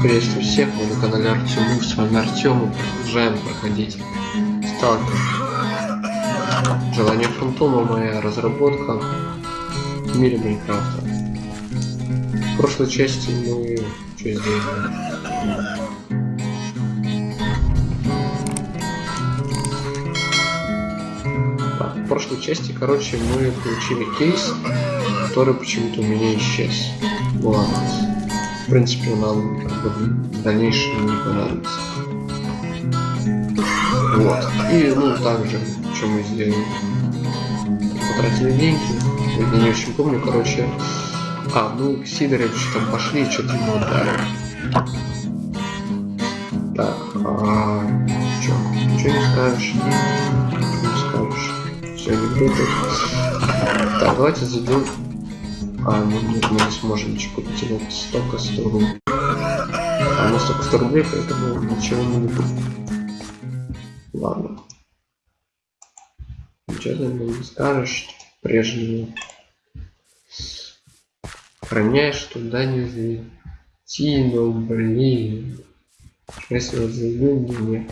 Приветствую всех, мы на канале Артем, с вами Артем, продолжаем проходить Сталкер. Желание Фантома моя разработка в мире Майнкрафта. В прошлой части мы что сделали? Так, в прошлой части, короче, мы получили кейс, который почему-то у меня исчез. Ладно. В принципе, нам как бы, в дальнейшем не понадобится. Вот. И, ну, также, что мы сделали? Потратили деньги. Я не очень помню, короче. А, ну, к Сидоровичу там пошли, что-то ему отдали. Так, а... Чё? Ничего не скажешь? Ничего не скажешь? Все, анекдоты. Так, давайте зайдем а, ну нет, мы не сможем ничего вот столько 100 рублей. А у нас только 100 рублей, поэтому ничего не купим. Ладно. Ничего ты мне не скажешь, прежнего. Храняешь туда не зайти, но блин. Если вот зайду, не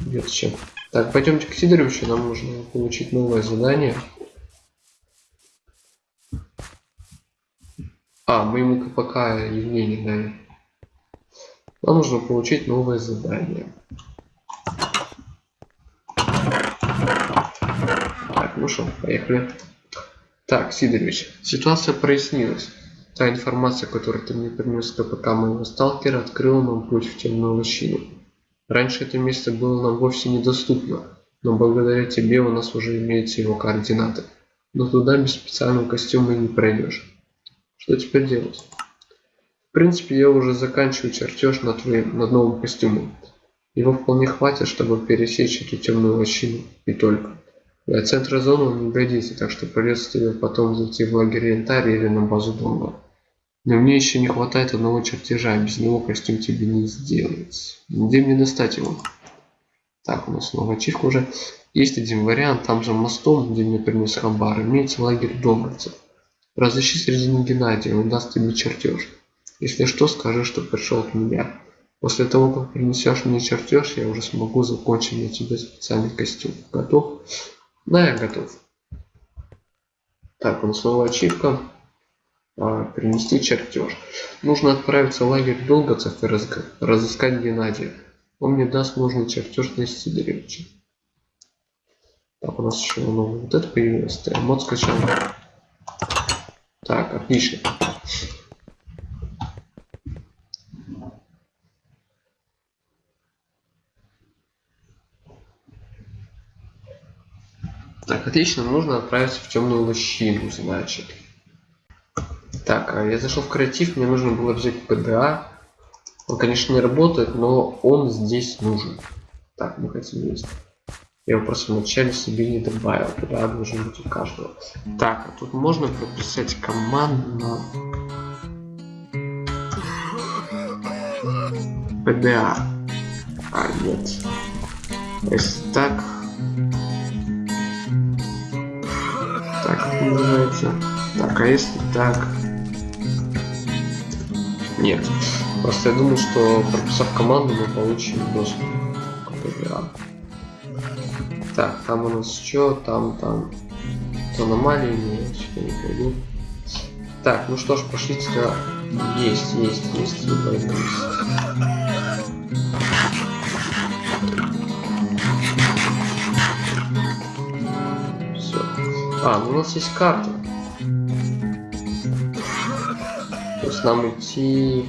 нет чем. Так, пойдемте к Сидоровичу, нам нужно получить новое задание. А, мы ему КПК Евгений дали. Нам нужно получить новое задание. Так, ну что, поехали. Так, Сидорович, ситуация прояснилась. Та информация, которую ты мне принес КПК моего сталкера, открыла нам путь в темную лощину. Раньше это место было нам вовсе недоступно, но благодаря тебе у нас уже имеются его координаты. Но туда без специального костюма не пройдешь. Что теперь делать? В принципе, я уже заканчиваю чертеж над, твоим, над новым костюмом. Его вполне хватит, чтобы пересечь эту темную лощину. И только. Для центра зоны он не годится, так что придется тебе потом зайти в лагерь Янтарь или на базу Донга. Но мне еще не хватает одного чертежа, без него костюм тебе не сделать. Где мне достать его? Так, у нас новая ачивка уже. Есть один вариант, там же мостом, где мне принес хабар, имеется лагерь донговцев. Разыщи среди Геннадия, он даст тебе чертеж. Если что, скажи, что пришел от меня. После того, как принесешь мне чертеж, я уже смогу закончить на тебе специальный костюм. Готов? Да, я готов. Так, он снова ачивка. А, принести чертеж. Нужно отправиться в лагерь долговцев и разыскать Геннадия. Он мне даст нужный чертеж на Сидоревича. Так, у нас еще новый вот это появилось. Мод скачал. Так, отлично. Так, отлично, нужно отправиться в темную лощину, значит. Так, а я зашел в креатив, мне нужно было взять ПДА. Он, конечно, не работает, но он здесь нужен. Так, мы хотим есть. Я его просто вначале себе не добавил. Туда должен быть у каждого. Так, а тут можно прописать команду PDA. А, нет. Если так... Так, называется? Так, а если так... Нет. Просто я думаю, что прописав команду, мы получим доступ к PDA. Так, там у нас что? Там, там. Аномалии нет, сюда не пойду. Так, ну что ж, пошли сюда. Есть, есть, есть, либо есть. Все. А, ну у нас есть карта. То есть нам идти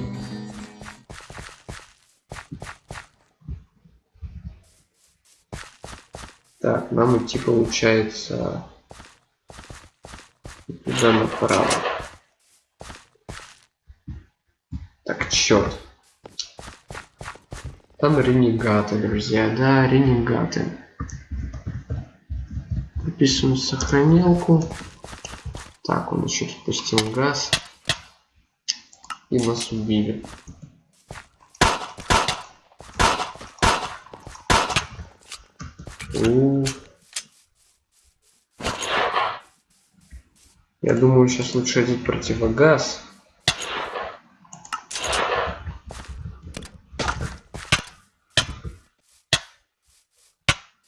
Так, нам идти получается туда направо. Так, черт. Там ренегаты, друзья, да, ренегаты. Записываем сохранилку. Так, он еще спустил газ. И нас убили. Я думаю, сейчас лучше одеть противогаз.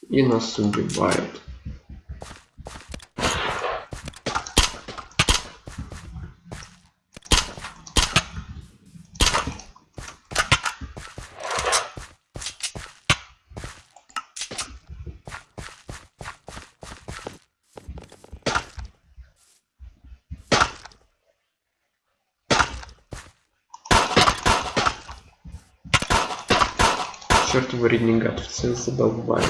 И нас убивают. Задолбали.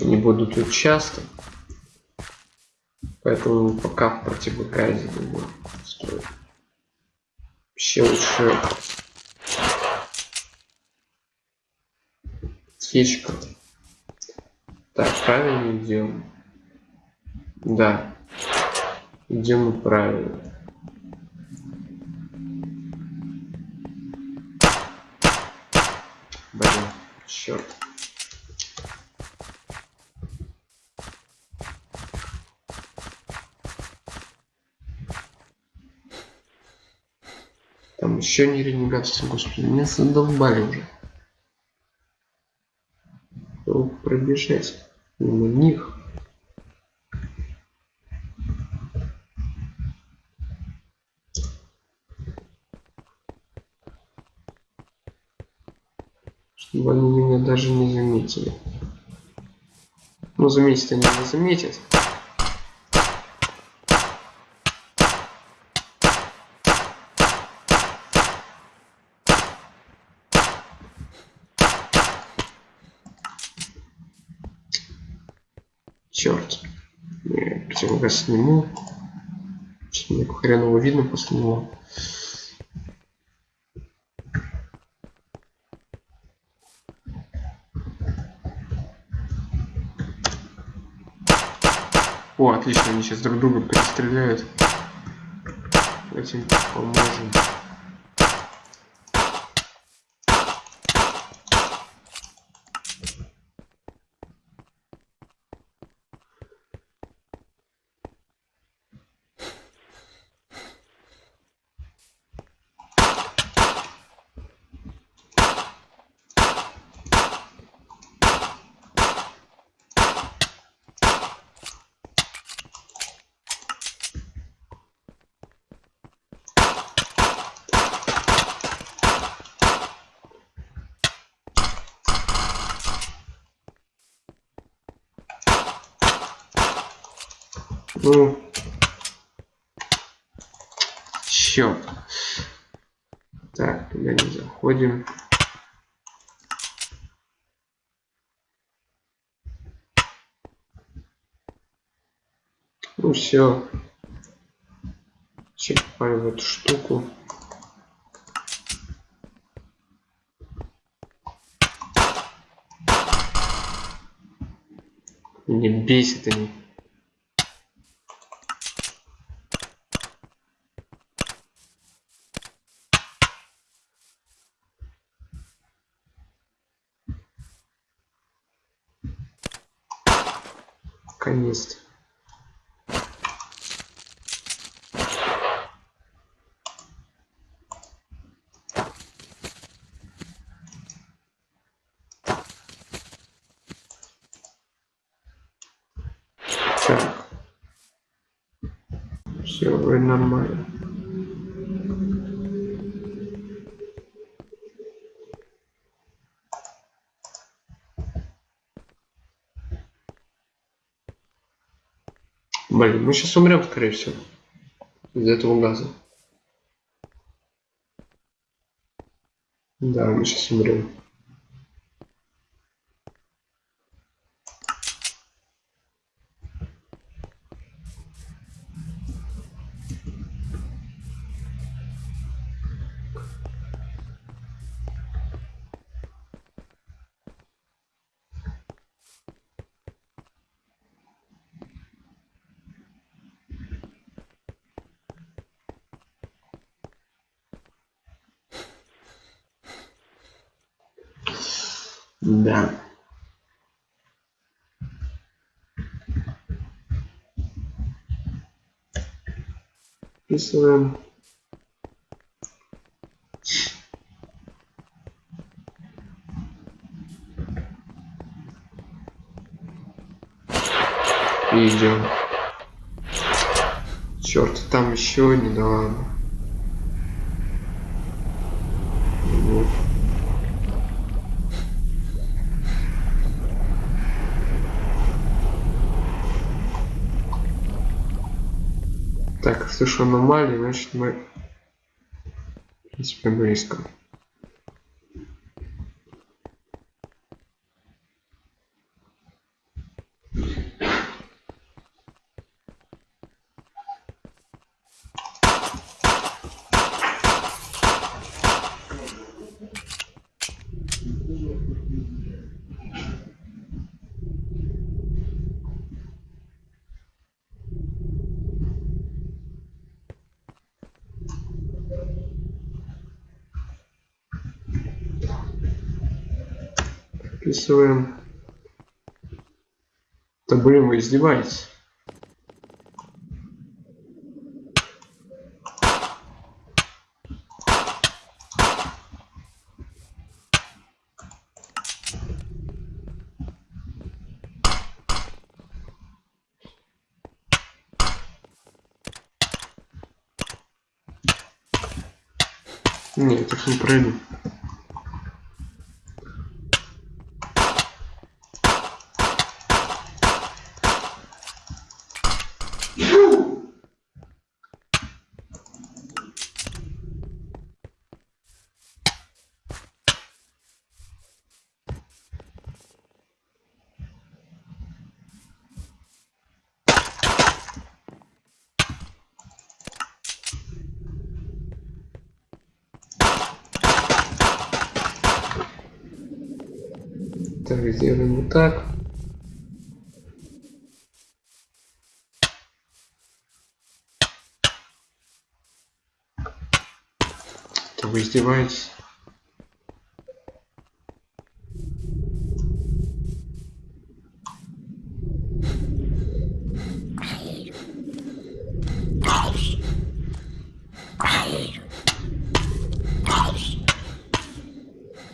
Они будут тут часто. Поэтому пока в противогазе думаю, стоит. Вообще лучше фишка. Так, правильно идем. Да, Идем мы правильно. Блин, черт. Там еще не ренегатцы, господи, меня задолбали уже. Пробежать мимо них. чтобы они меня даже не заметили. Ну, заметить они не заметят. Черт. Противогаз сниму. Что мне хреново видно после него. О, отлично, они сейчас друг друга перестреляют. Этим поможем. Ну, черт. Так, туда не заходим. Ну все. Черпаем в эту штуку. Не бесит они. Наконец-то. Так. Все, вроде нормально. Блин, мы сейчас умрем, скорее всего. Из этого газа. Да, мы сейчас умрем. Вписываем. И идем. Черт, там еще не да. Так, слышу аномалии, значит мы в принципе близко. Записываем. Да блин, вы издеваетесь. Нет, так не пройду. Так, сделаем вот так. Это вы издеваетесь?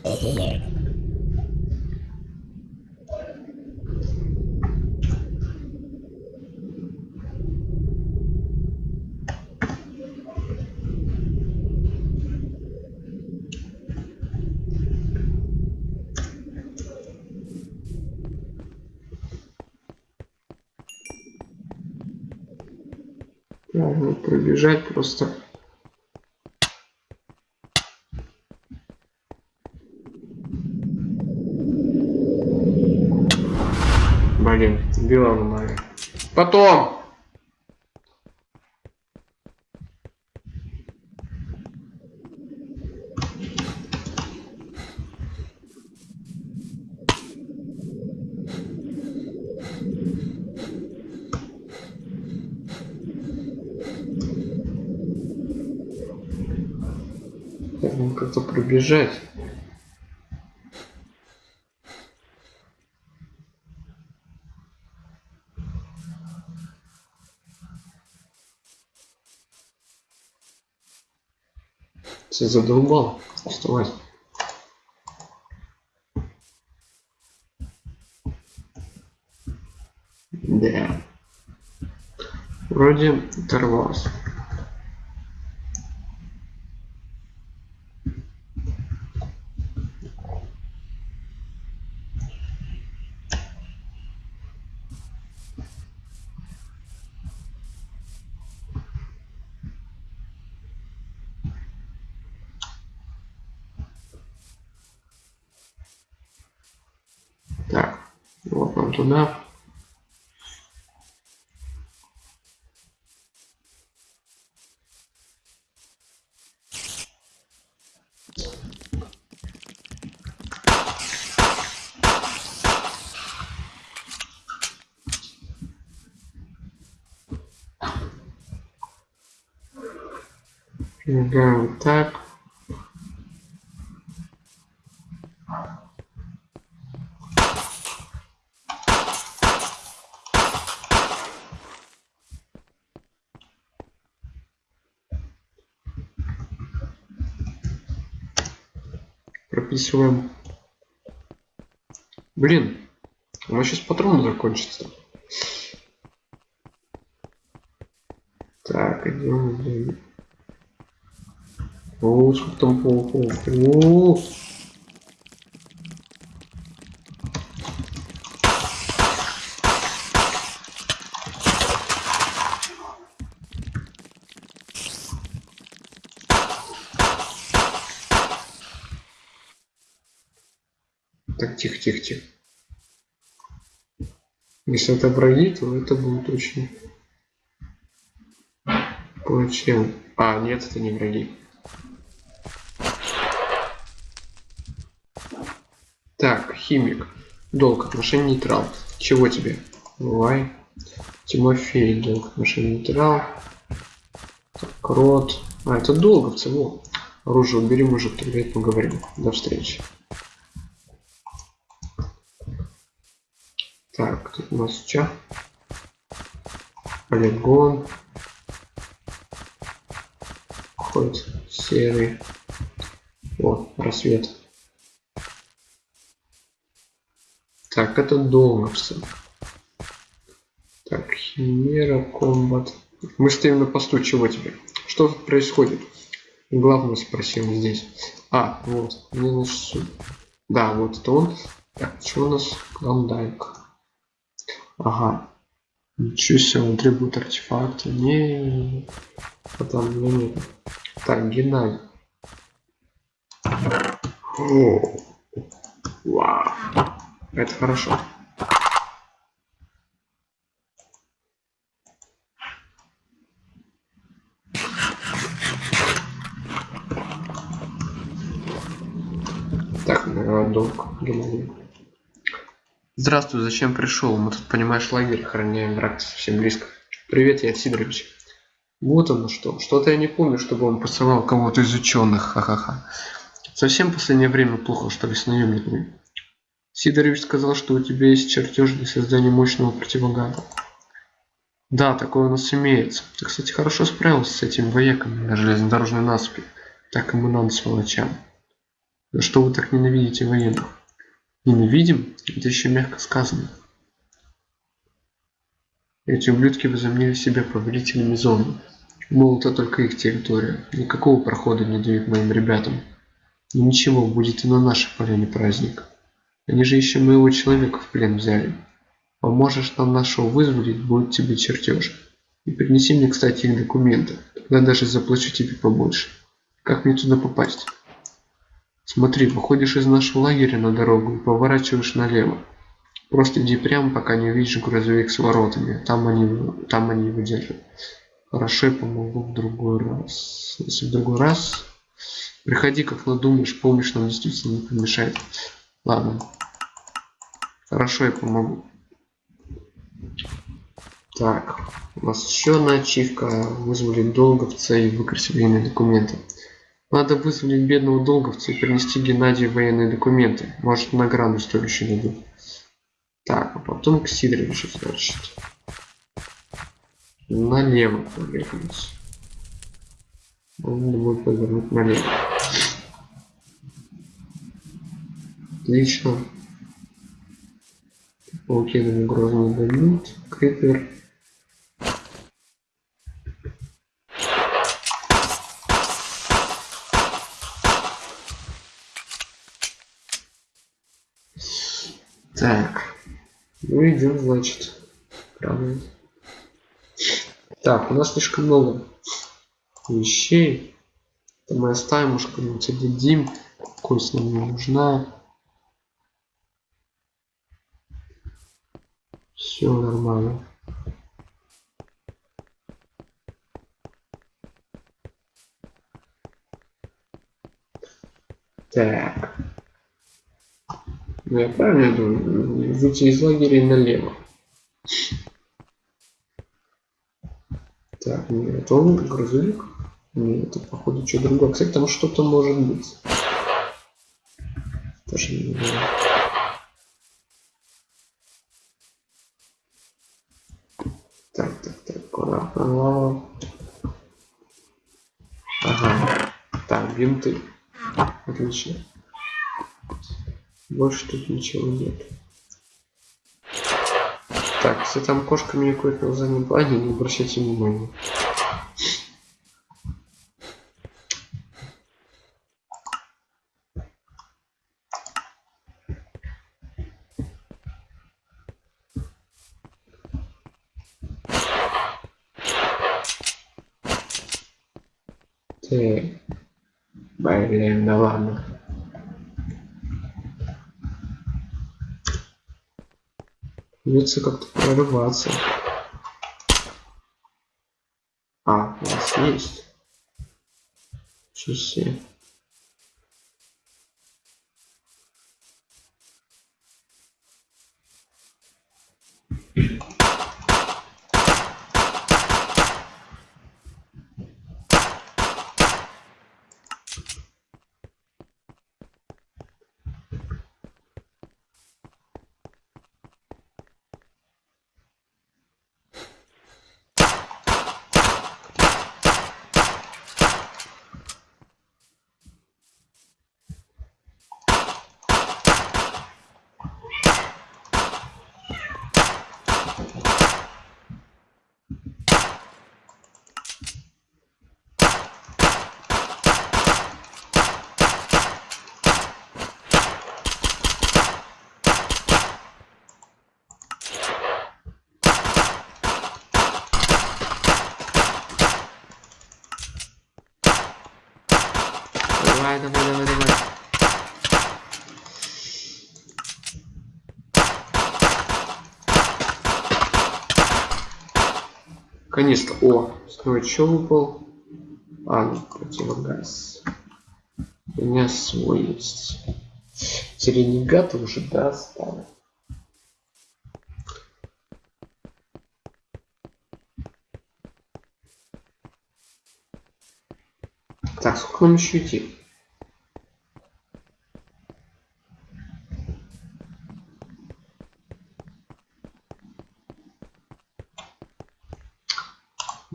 Можно пробежать просто. Блин, била аномалия. Потом! Нужно пробежать. Все задолбал. Вставать. Да. Вроде оторвался. Так, вот нам туда. Играем вот так. Прописываем. Блин, у меня сейчас патрон закончится. Так, идем. О, сколько там пауков. О! Так, тихо, тихо, тихо. Если это враги, то это будет очень плачевно. А, нет, это не враги. Так, химик. Долг отношений нейтрал. Чего тебе? Бывай. Тимофей, долг отношений нейтрал. Так, крот. А, это долговцы, во. Оружие убери, мужик, тогда поговорим. До встречи. Так, тут у нас что? Полигон. Хоть серый. О, рассвет. Так, это долларсы. Так, химера, комбат. Мы стоим на посту, чего тебе? Что тут происходит? Главное спросил здесь. А, вот, мне значит, Да, вот это он. Так, что у нас? Клондайк. Ага. Ничего себе, он требует артефакта. Не, потом не, не. Так, Геннадий. О, вау. Это хорошо. Так, долг Геннадий. Здравствуй, зачем пришел? Мы тут, понимаешь, лагерь охраняем, враг совсем близко. Привет, я Сидорович. Вот оно что. Что-то я не помню, чтобы он посылал кого-то из ученых. Ха-ха-ха. Совсем в последнее время плохо, что ли, с наемниками. Сидорович сказал, что у тебя есть чертеж для создания мощного противогаза. Да, такое у нас имеется. Ты, кстати, хорошо справился с этим вояками на железнодорожной насыпи. Так ему надо, сволочам. За что вы так ненавидите военных? Ненавидим? Это еще мягко сказано. Эти ублюдки возомнили себя повелителями зоны. Мол, это только их территория. Никакого прохода не дают моим ребятам. И ничего, будет и на нашей поляне праздник. Они же еще моего человека в плен взяли. Поможешь нам нашего вызволить, будет тебе чертеж. И принеси мне, кстати, их документы. Тогда даже заплачу тебе побольше. Как мне туда попасть? Смотри, выходишь из нашего лагеря на дорогу и поворачиваешь налево. Просто иди прямо, пока не увидишь грузовик с воротами. Там они, там они его держат. Хорошо, я помогу в другой раз. Если в другой раз, приходи, как надумаешь, помощь нам действительно не помешает. Ладно. Хорошо, я помогу. Так, у нас еще одна ачивка. Вызвали долговца и выкрасили военные документы. Надо вызволить бедного долговца и принести Геннадию военные документы. Может награду стоящую дадут. Так, а потом к Сидоровичу, значит. Налево повернуть. Он будет повернуть налево. Отлично. Пауки нам угрозу дают. Крипер. Так. Идем, значит. Правильно. Так, у нас слишком много вещей. Это мы оставим, может кому-нибудь отдадим. Кость нам не нужна. Все нормально. Так. Я правильно думаю? Выйти из лагеря налево. Так, нет, это он грузовик? Нет, это походу что другое. Кстати, там что-то может быть. Тоже не знаю. Ага. Так, бинты. Отлично. Больше тут ничего нет. Так, если там кошка меня кое на заднем плане, не обращайте внимания. Ты... Блин, да ладно. Придется как-то прорываться. А, у нас есть. Часы. Давай, давай, давай. Конечно. О, снова что выпал? А, ну, противогаз. У меня свой есть. Ренегаты уже достали. Так, сколько нам еще идти?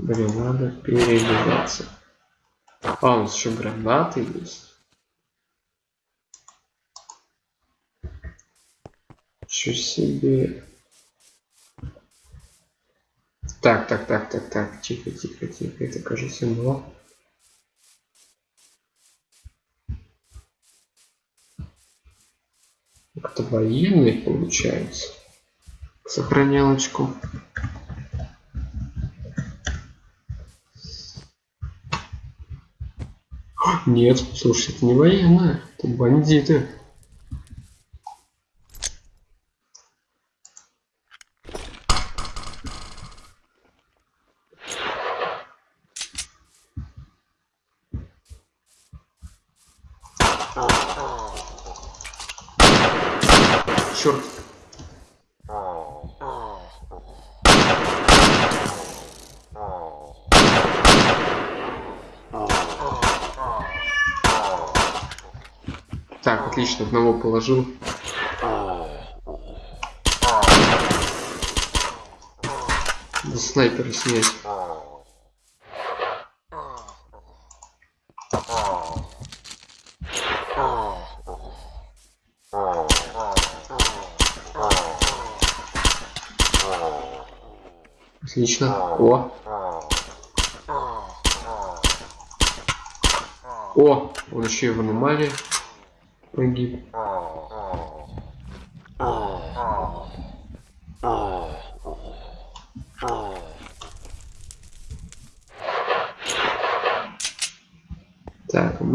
Блин, надо переодеваться. А, у нас еще гранаты есть. Что себе. Так, так, так, так, так, тихо, тихо, тихо, это кажется, но. Как-то военный получается. Сохранялочку. Нет, слушай, это не военная, это бандиты. Положил. Да снайпера снять. Отлично. О. О, он еще и в аномалии погиб.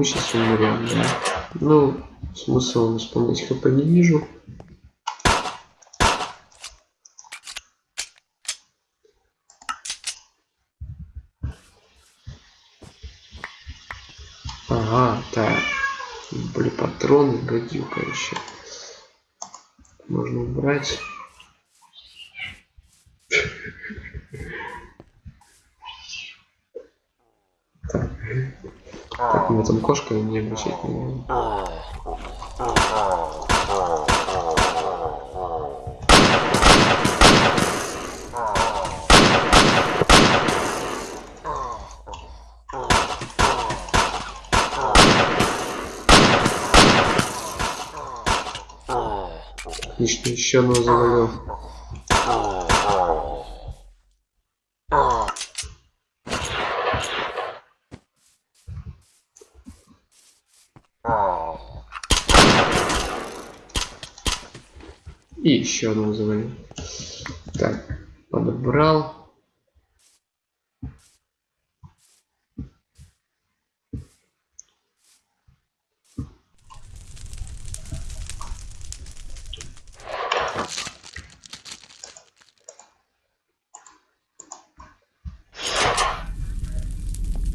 Умрем, да? Ну, смысла восполнять хп не вижу. Ага, так. Были патроны, гадюка еще. Можно убрать. Так. Так, у меня там кошка, не обращать внимания. Отлично, еще одного завалил. И еще одно завалил. Так, подобрал.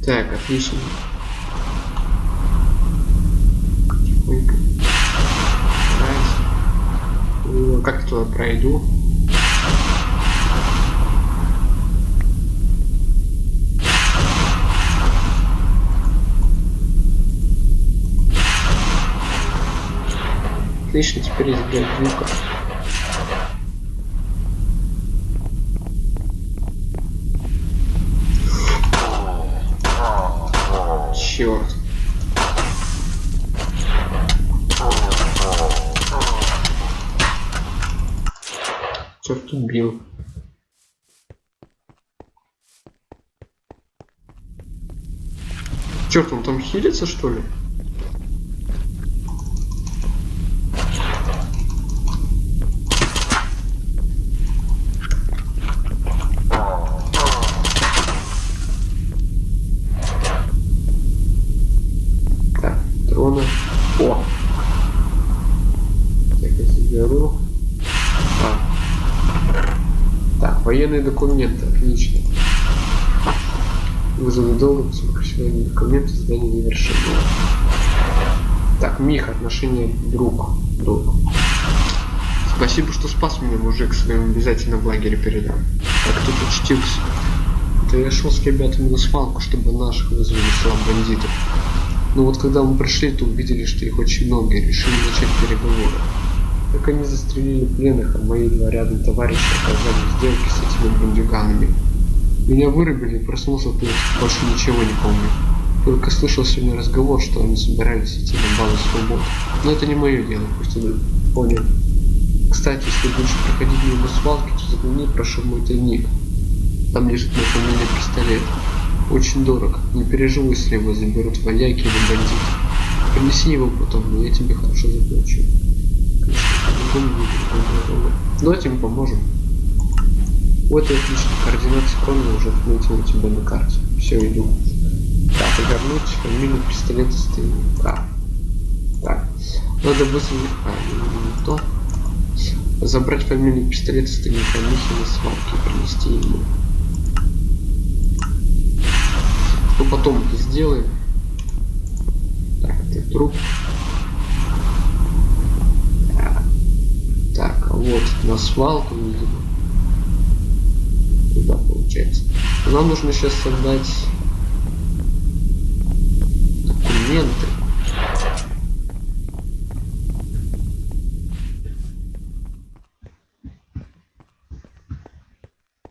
Так, отлично. Раз. О, Как я туда пройду? Отлично, теперь избегать звука. Черт убил. Черт, он там хилится что ли? Так, дроны. О! Так, я заберу. А. Военные документы, отлично. Вызовы долга, сокращение документы, задание завершено. Так, Мих, отношения друг. Друг. Спасибо, что спас меня, мужик, своим обязательно в лагере передам. Так тут учтился. Да я шел с ребятами на свалку, чтобы наших вызвали слаб бандитов. Но вот когда мы пришли, то увидели, что их очень много, и решили начать переговоры. Так они застрелили пленных, а мои два рядом товарищи оказались сделки с этими бандюганами. Меня вырубили проснулся, то есть больше ничего не помню. Только слышал сегодня разговор, что они собирались идти на базу свобод. Но это не мое дело, пусть они понял. Кстати, если будешь проходить мимо свалки, то загляни, прошу в мой тайник. Там лежит мой фамильный пистолет. Очень дорог. Не переживай, если его заберут вояки или бандиты. Принеси его потом, но я тебе хорошо заплачу. Будет. Давайте поможем. Вот и отлично. Координаты схрона уже отметил у тебя на карте. Все, иду. Так, вернуть фамилию пистолета с тайника. Так. Надо быстро... А, не, то. Забрать фамилию пистолета с тайника Михи на свалке и принести ему. Ну потом это сделаем. Так, это труп. Так, Так, а вот на свалку, видимо. Туда получается. Нам нужно сейчас создать документы.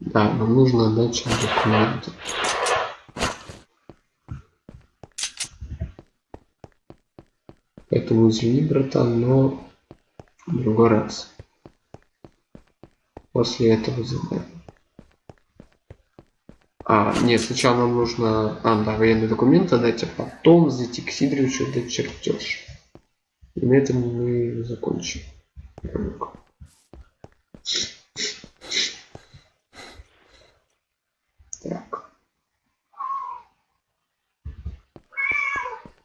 Да, нам нужно отдать сейчас документы. Поэтому извини, братан, но в другой раз. После этого задания. А, нет, сначала нам нужно, а, да, военные документы дать, а потом зайти к Сидоровичу дать чертеж. И на этом мы закончим. Так.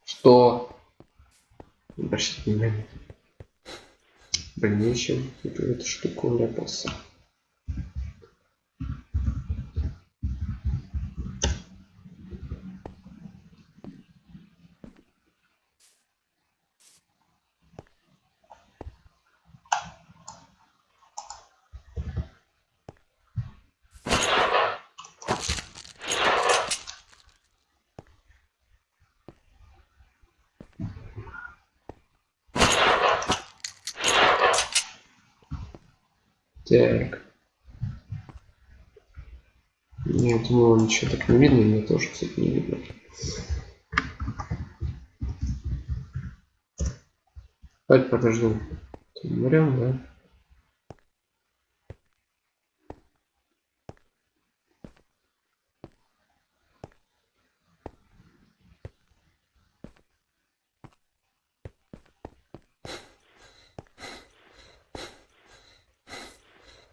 Что? Обращайте внимания. В дальнейшем эту, штуку вляпался. Так. Я думал, ничего так не видно, мне тоже, кстати, не видно. Давайте подождем. Умрем, да?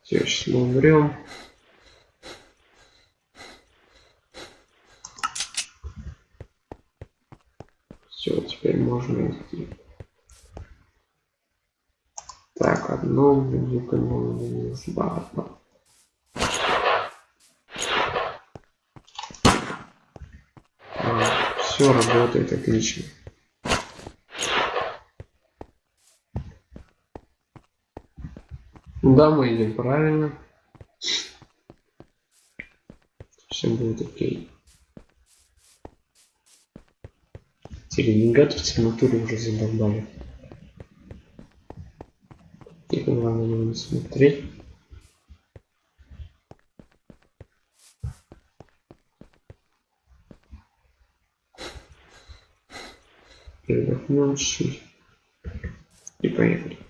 Все, сейчас мы умрем. Все, идти. Так, одно бензука не нужно. Все работает отлично. Да, мы идем правильно. Все будет окей. Телевизор в натуре уже задолбали. Тихо, главное не смотреть. Передохнем чуть И поехали.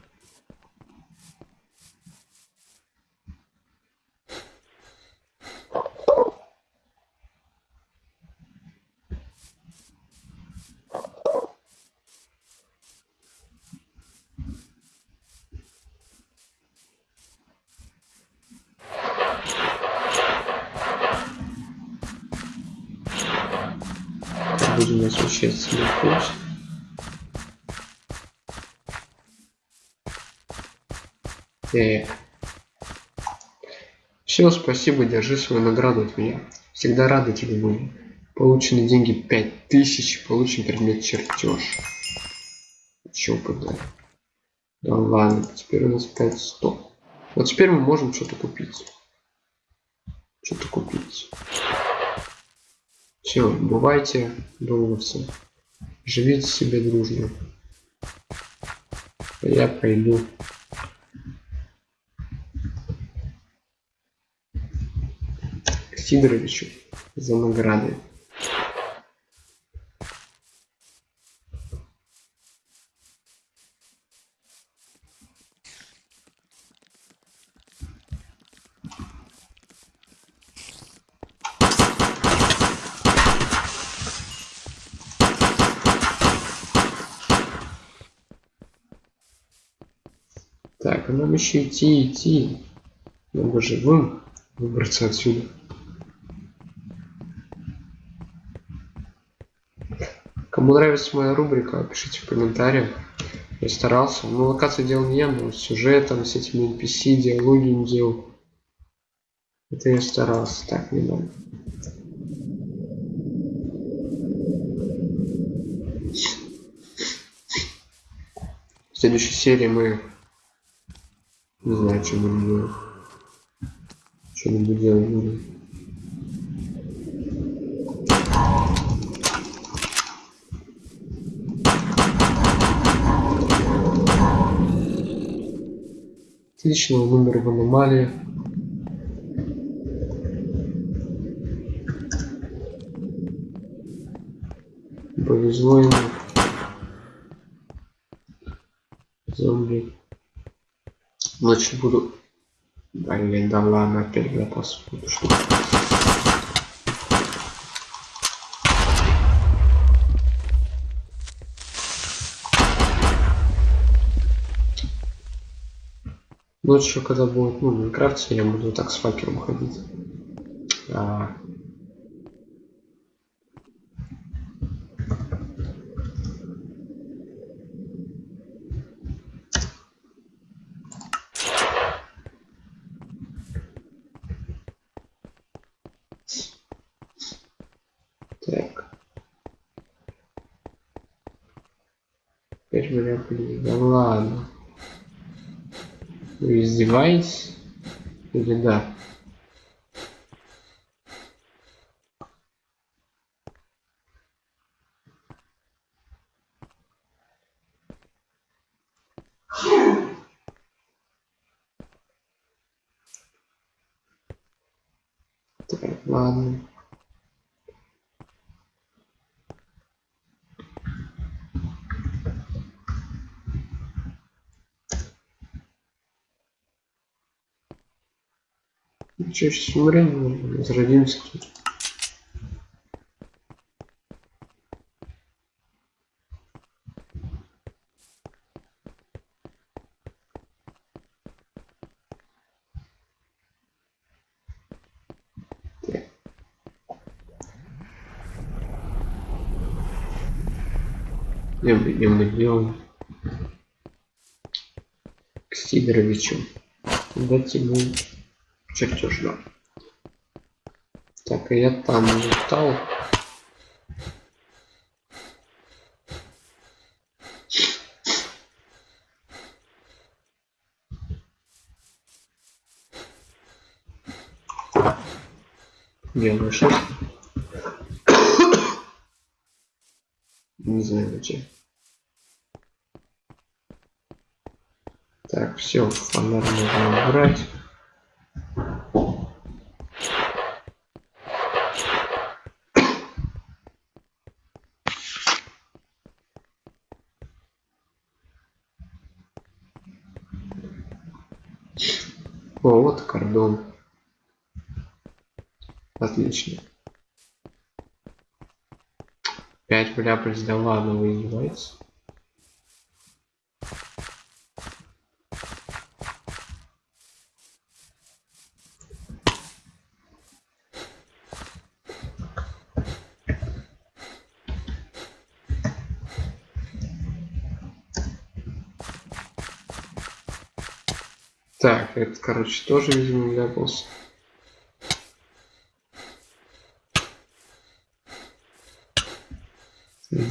Свой курс. Э. Все, спасибо, держи свою награду от меня. Всегда рада тебе будем. Получены деньги 5000, получен предмет чертеж. Еще подарок. Да ладно, теперь у нас 5100. Вот теперь мы можем что-то купить. Что-то купить. Все, бывайте, долговцы. Живите себе дружно. А я пойду. Сидоровичу за награды. Так, а нам еще идти, идти. Надо живым выбраться отсюда. Кому нравится моя рубрика, пишите в комментариях. Я старался. Ну, локации делал не я, но сюжетом, с этими NPC, диалоги не делал. Это я старался. Так, не надо. В следующей серии мы не знаю, что будем делать. Что-нибудь делать будем. Отлично, умер в аномалии. Повезло ему. Значит, буду... Блин, да ладно, опять запас буду что Ночью, когда будет, ну, в Майнкрафте, я буду так с факером ходить. А, Теперь меня блин, да ладно. Вы издеваетесь? Или да? чаще всего времени зародимся тут. Где мы делаем? К Сидоровичу. Дать ему чертеж, да. Так, я там встал. Делаю шаг. Не знаю зачем. Так, все, фонарь нужно убрать. О, вот кордон. Отлично. 5 вляпались, да ладно, вы издеваетесь? Так, это, короче, тоже, видимо, вляпался.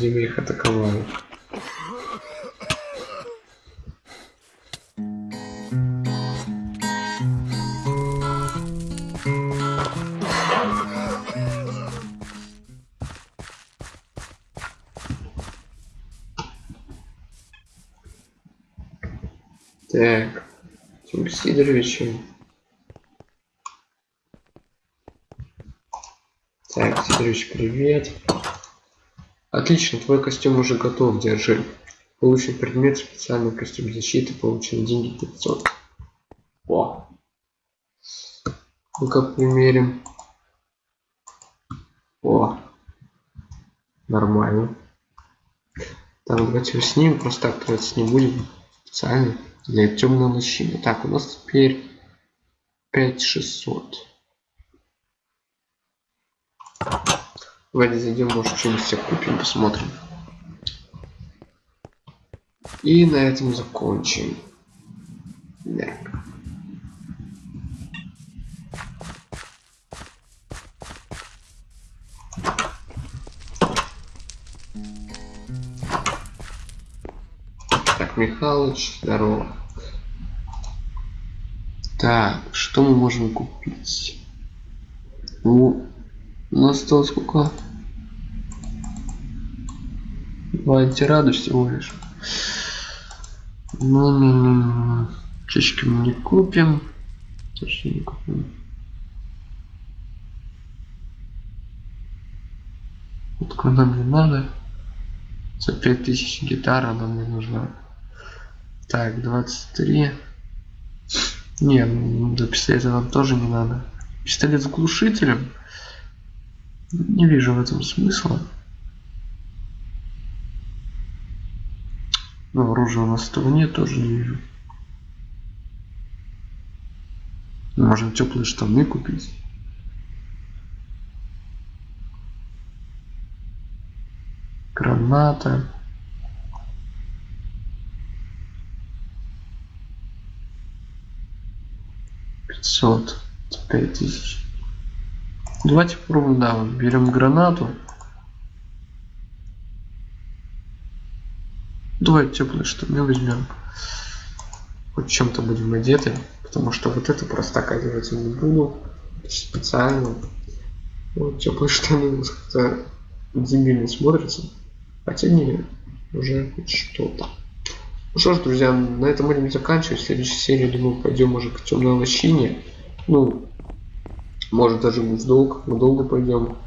Видимо, их атаковали. Так, Тимур Сидоровичем. Так, Сидорович, привет. Отлично, твой костюм уже готов, держи. Получен предмет, специальный костюм защиты, получен деньги 500. О. Ну-ка примерим. О. Нормально. Так, давайте его снимем, просто так тратить не будем. Специально для темной лощины. Так, у нас теперь 5600. Давайте зайдем, может что-нибудь себе купим, посмотрим. И на этом закончим. Да. Так, Михалыч, здорово. Так, что мы можем купить? Ну, у нас осталось сколько? Два антирада всего лишь. Ну, ну, ну, ну. Чечки мы не купим. Точнее не купим. Вот нам не надо. За 5000 гитара нам не нужна. Так, 23. Не, ну, до пистолета нам тоже не надо. Пистолет с глушителем. Не вижу в этом смысла. Но оружия у нас этого нет, тоже не вижу. Можно теплые штаны купить. Граната. Пятьсот. Пять тысяч. Давайте попробуем, да, берем гранату. Давайте теплые штаны возьмем. Хоть чем-то будем одеты. Потому что вот это просто одевать не буду. Специально. Вот теплые штаны как-то дебильно смотрятся. Хотя не, уже хоть что-то. Ну что ж, друзья, на этом будем заканчивать. В следующей серии, думаю, пойдем уже к темной лощине. Ну, может даже в долг, мы долго пойдем.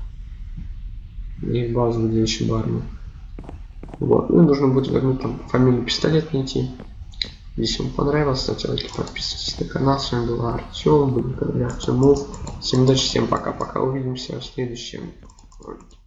И базу, где еще барну. Вот. Ну нужно будет вернуть там фамилию пистолет найти. Если вам понравилось, ставьте лайки, подписывайтесь на канал. С вами был Артем, был Артемов. Всем удачи, всем пока-пока. Увидимся в следующем ролике.